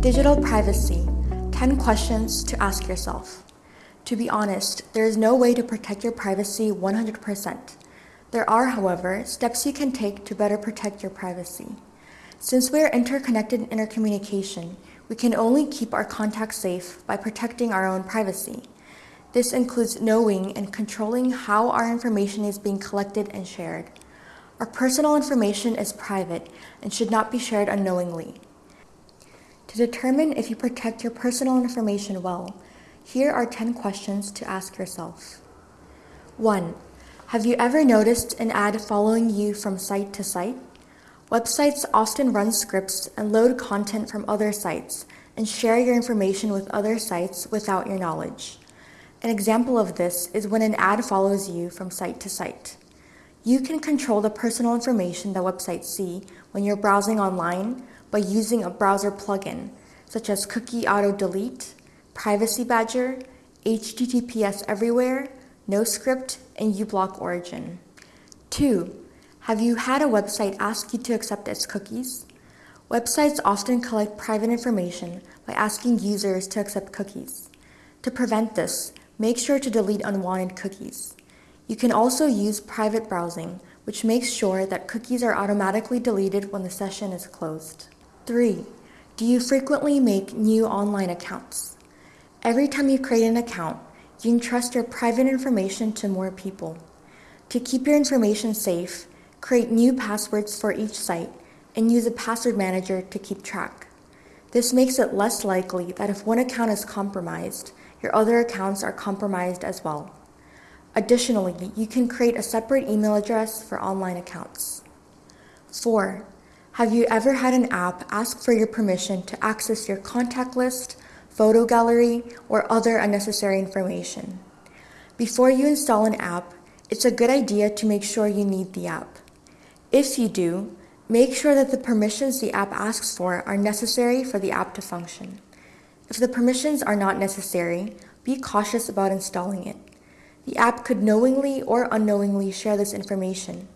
Digital privacy, 10 questions to ask yourself. To be honest, there is no way to protect your privacy 100%. There are, however, steps you can take to better protect your privacy. Since we are interconnected in intercommunication, we can only keep our contacts safe by protecting our own privacy. This includes knowing and controlling how our information is being collected and shared. Our personal information is private and should not be shared unknowingly. To determine if you protect your personal information well, here are 10 questions to ask yourself. 1. Have you ever noticed an ad following you from site to site? Websites often run scripts and load content from other sites and share your information with other sites without your knowledge. An example of this is when an ad follows you from site to site. You can control the personal information that websites see when you're browsing online by using a browser plugin, such as Cookie Auto Delete, Privacy Badger, HTTPS Everywhere, NoScript, and uBlock Origin. 2. Have you had a website ask you to accept its cookies? Websites often collect private information by asking users to accept cookies. To prevent this, make sure to delete unwanted cookies. You can also use private browsing, which makes sure that cookies are automatically deleted when the session is closed. 3. Do you frequently make new online accounts? Every time you create an account, you entrust your private information to more people. To keep your information safe, create new passwords for each site and use a password manager to keep track. This makes it less likely that if one account is compromised, your other accounts are compromised as well. Additionally, you can create a separate email address for online accounts. 4. Have you ever had an app ask for your permission to access your contact list, photo gallery, or other unnecessary information? Before you install an app, it's a good idea to make sure you need the app. If you do, make sure that the permissions the app asks for are necessary for the app to function. If the permissions are not necessary, be cautious about installing it. The app could knowingly or unknowingly share this information.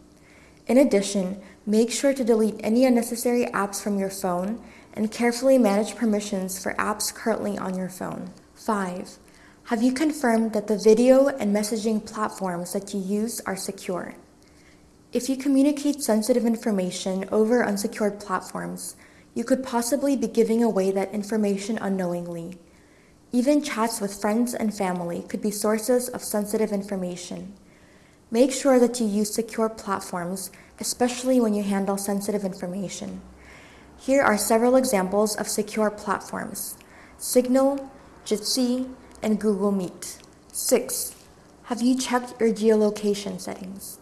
In addition, make sure to delete any unnecessary apps from your phone and carefully manage permissions for apps currently on your phone. 5. Have you confirmed that the video and messaging platforms that you use are secure? If you communicate sensitive information over unsecured platforms, you could possibly be giving away that information unknowingly. Even chats with friends and family could be sources of sensitive information. Make sure that you use secure platforms, especially when you handle sensitive information. Here are several examples of secure platforms. Signal, Jitsi, and Google Meet. 6. Have you checked your geolocation settings?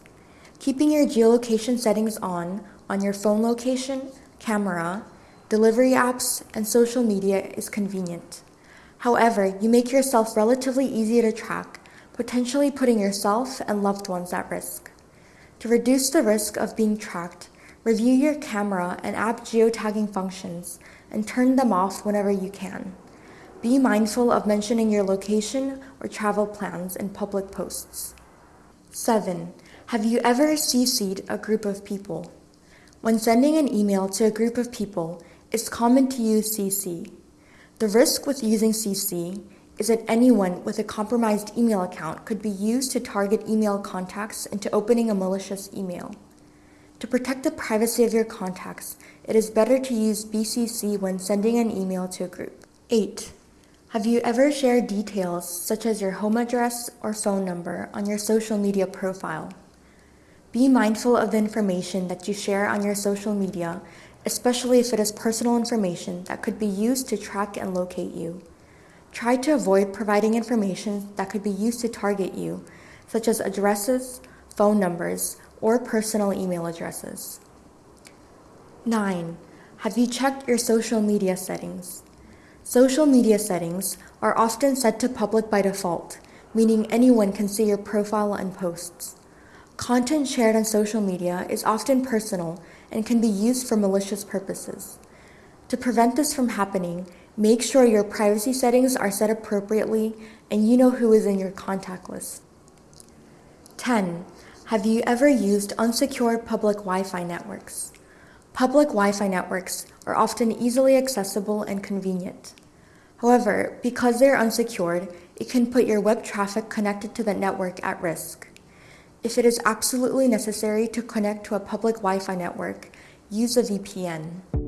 Keeping your geolocation settings on on your phone location, camera, delivery apps, and social media is convenient. However, you make yourself relatively easy to track, potentially putting yourself and loved ones at risk. To reduce the risk of being tracked, review your camera and app geotagging functions and turn them off whenever you can. Be mindful of mentioning your location or travel plans in public posts. 7. Have you ever CC'd a group of people? When sending an email to a group of people, it's common to use CC. The risk with using CC is that anyone with a compromised email account could be used to target email contacts into opening a malicious email. To protect the privacy of your contacts, it is better to use BCC when sending an email to a group. 8. Have you ever shared details such as your home address or phone number on your social media profile? Be mindful of the information that you share on your social media especially if it is personal information that could be used to track and locate you. Try to avoid providing information that could be used to target you, such as addresses, phone numbers, or personal email addresses. 9. Have you checked your social media settings? Social media settings are often set to public by default, meaning anyone can see your profile and posts. Content shared on social media is often personal and can be used for malicious purposes. To prevent this from happening, make sure your privacy settings are set appropriately and you know who is in your contact list. 10. Have you ever used unsecured public Wi-Fi networks? Public Wi-Fi networks are often easily accessible and convenient. However, because they are unsecured, it can put your web traffic connected to the network at risk. If it is absolutely necessary to connect to a public Wi-Fi network, use a VPN.